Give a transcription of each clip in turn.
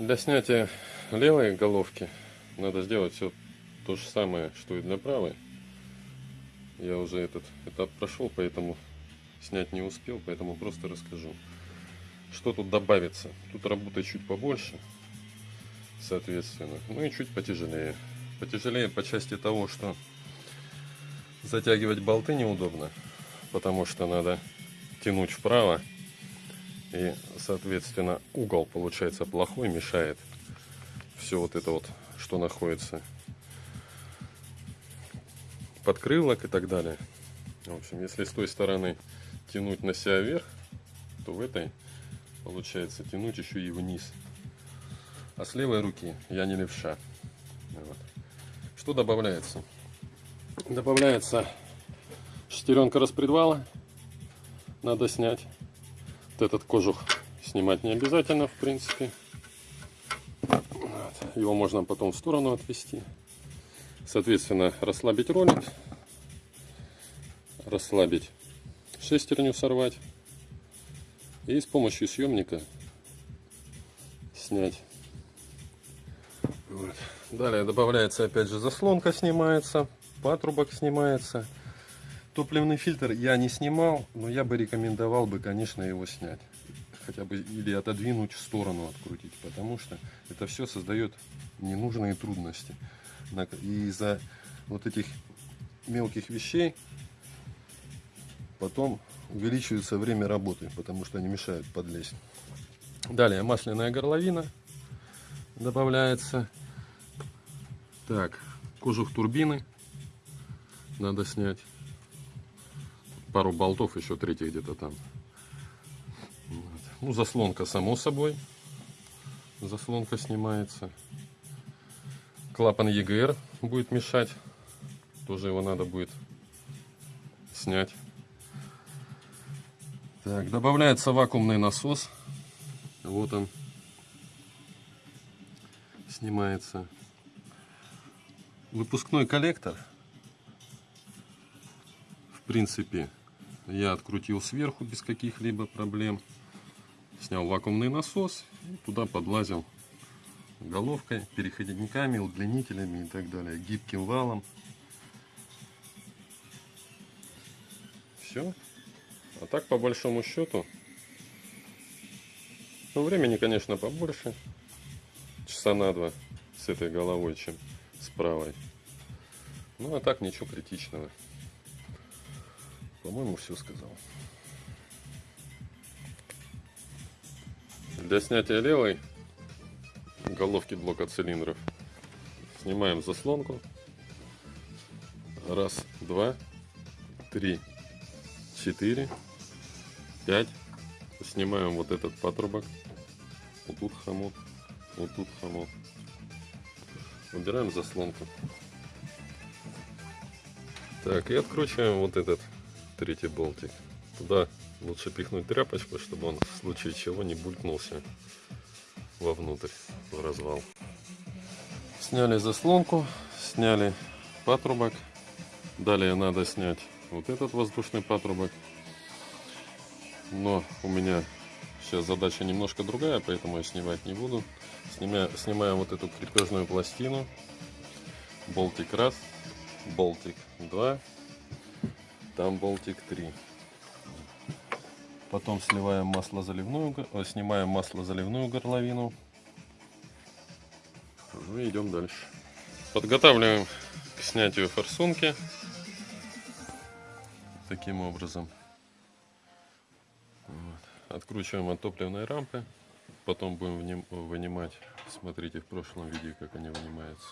Для снятия левой головки надо сделать все то же самое, что и для правой. Я уже этот этап прошел, поэтому снять не успел, поэтому просто расскажу. Что тут добавится? Тут работы чуть побольше, соответственно. Ну и чуть потяжелее. Потяжелее по части того, что затягивать болты неудобно, потому что надо тянуть вправо. И, соответственно, угол получается плохой, мешает все вот это вот, что находится подкрылок и так далее. В общем, если с той стороны тянуть на себя вверх, то в этой получается тянуть еще и вниз. А с левой руки я не левша. Вот. Что добавляется? Добавляется шестеренка распредвала. Надо снять. Вот этот кожух снимать не обязательно, в принципе. Вот. Его можно потом в сторону отвести. Соответственно, расслабить ролик, расслабить шестерню, сорвать и с помощью съемника снять. Вот. Далее добавляется опять же заслонка снимается, патрубок снимается. Топливный фильтр я не снимал, но я бы рекомендовал бы, конечно, его снять. Хотя бы или отодвинуть в сторону, открутить, потому что это все создает ненужные трудности. И из-за вот этих мелких вещей потом увеличивается время работы, потому что они мешают подлезть. Далее масляная горловина добавляется. Так, кожух турбины надо снять. Пару болтов еще третий где-то там. Вот. Ну, заслонка само собой. Заслонка снимается. Клапан EGR будет мешать. Тоже его надо будет снять. Так, добавляется вакуумный насос. Вот он. Снимается. Выпускной коллектор. В принципе, я открутил сверху без каких-либо проблем. Снял вакуумный насос и туда подлазил головкой, переходниками, удлинителями и так далее, гибким валом. Все. А так, по большому счету, ну, времени, конечно, побольше. Часа на два с этой головой, чем с правой. Ну, а так ничего критичного. По-моему, все сказал. Для снятия левой головки блока цилиндров. Снимаем заслонку. Раз, два, три, четыре, пять. Снимаем вот этот патрубок. Вот тут хомут, вот тут хомут. Убираем заслонку. Так, и откручиваем вот этот третий болтик. Туда лучше пихнуть тряпочку, чтобы он в случае чего не булькнулся вовнутрь, в развал. Сняли заслонку, сняли патрубок. Далее надо снять вот этот воздушный патрубок. Но у меня сейчас задача немножко другая, поэтому я снимать не буду. Снимаю, снимаем вот эту крепежную пластину. Болтик раз, болтик два, там болтик три. Потом сливаем масло заливную, э, снимаем масло заливную горловину. Ну и идем дальше. Подготавливаем к снятию форсунки. Таким образом. Вот. Откручиваем от топливной рампы. Потом будем вынимать. Смотрите в прошлом видео, как они вынимаются.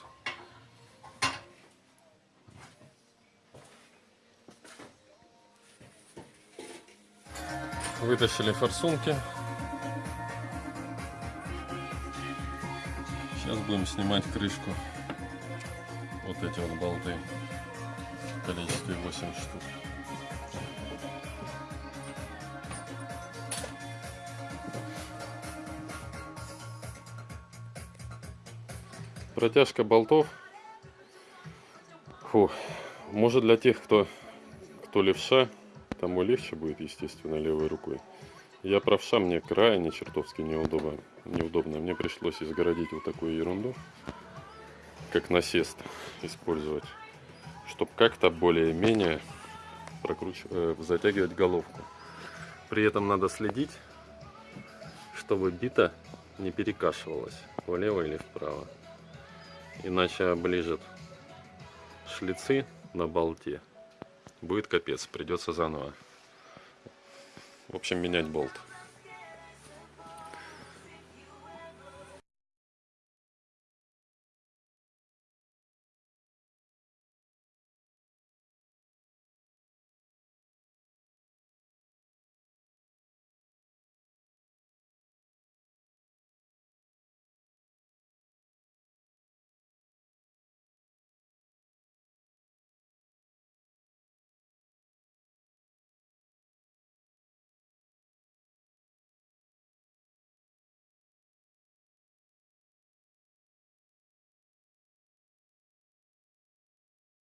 Вытащили форсунки. Сейчас будем снимать крышку. Вот эти вот болты в количестве 8 штук. Протяжка болтов. Фу. Может для тех, кто, кто левша, тому легче будет, естественно, левой рукой. Я правша, мне крайне чертовски неудобно. неудобно. Мне пришлось изгородить вот такую ерунду, как насест использовать, чтобы как-то более-менее прокруч... э, затягивать головку. При этом надо следить, чтобы бита не перекашивалась влево или вправо. Иначе оближет шлицы на болте. Будет капец, придется заново. В общем, менять болт.